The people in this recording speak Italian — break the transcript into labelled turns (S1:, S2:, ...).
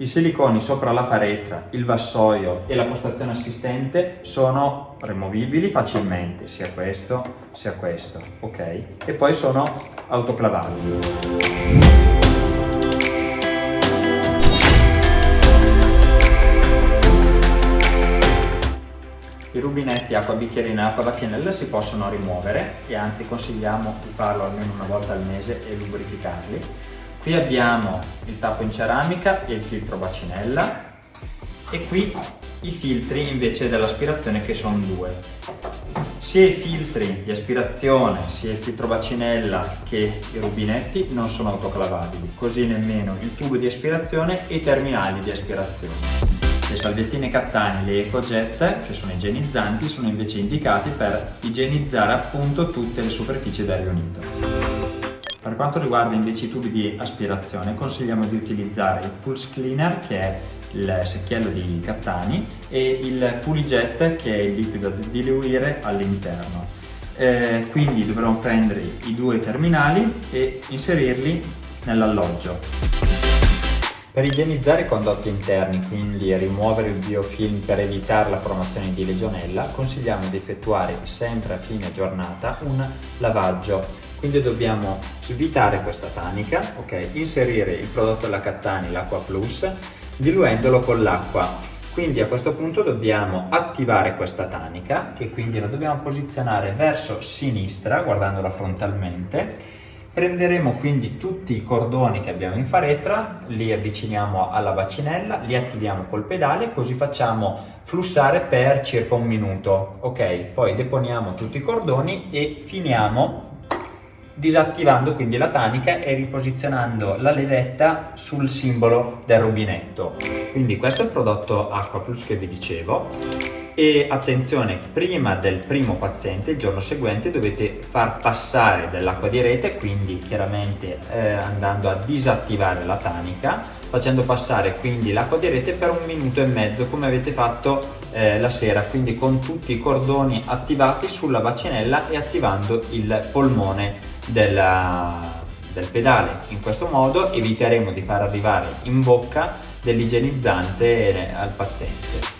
S1: I siliconi sopra la faretra, il vassoio e la postazione assistente sono removibili facilmente, sia questo sia questo, ok? E poi sono autoclavabili. I rubinetti acqua bicchierina acqua bacinella si possono rimuovere e anzi consigliamo di farlo almeno una volta al mese e lubrificarli Qui abbiamo il tappo in ceramica e il filtro bacinella e qui i filtri invece dell'aspirazione che sono due. Sia i filtri di aspirazione sia il filtro bacinella che i rubinetti non sono autoclavabili, così nemmeno il tubo di aspirazione e i terminali di aspirazione. Le salviettine Cattani, le EcoJet, che sono igienizzanti, sono invece indicati per igienizzare appunto tutte le superfici del riunito. Per quanto riguarda invece i tubi di aspirazione consigliamo di utilizzare il Pulse Cleaner che è il secchiello di Cattani e il Pulijet che è il liquido da diluire all'interno. Eh, quindi dovremo prendere i due terminali e inserirli nell'alloggio. Per igienizzare i condotti interni, quindi rimuovere il biofilm per evitare la formazione di legionella, consigliamo di effettuare sempre a fine giornata un lavaggio quindi dobbiamo svitare questa tanica, ok, inserire il prodotto della Cattani, l'acqua plus, diluendolo con l'acqua. Quindi a questo punto dobbiamo attivare questa tanica, che quindi la dobbiamo posizionare verso sinistra, guardandola frontalmente. Prenderemo quindi tutti i cordoni che abbiamo in faretra, li avviciniamo alla bacinella, li attiviamo col pedale, così facciamo flussare per circa un minuto. Ok, poi deponiamo tutti i cordoni e finiamo disattivando quindi la tanica e riposizionando la levetta sul simbolo del rubinetto. Quindi questo è il prodotto Aqua Plus che vi dicevo e attenzione, prima del primo paziente, il giorno seguente, dovete far passare dell'acqua di rete, quindi chiaramente eh, andando a disattivare la tanica, facendo passare quindi l'acqua di rete per un minuto e mezzo come avete fatto eh, la sera, quindi con tutti i cordoni attivati sulla bacinella e attivando il polmone della, del pedale. In questo modo eviteremo di far arrivare in bocca dell'igienizzante al paziente.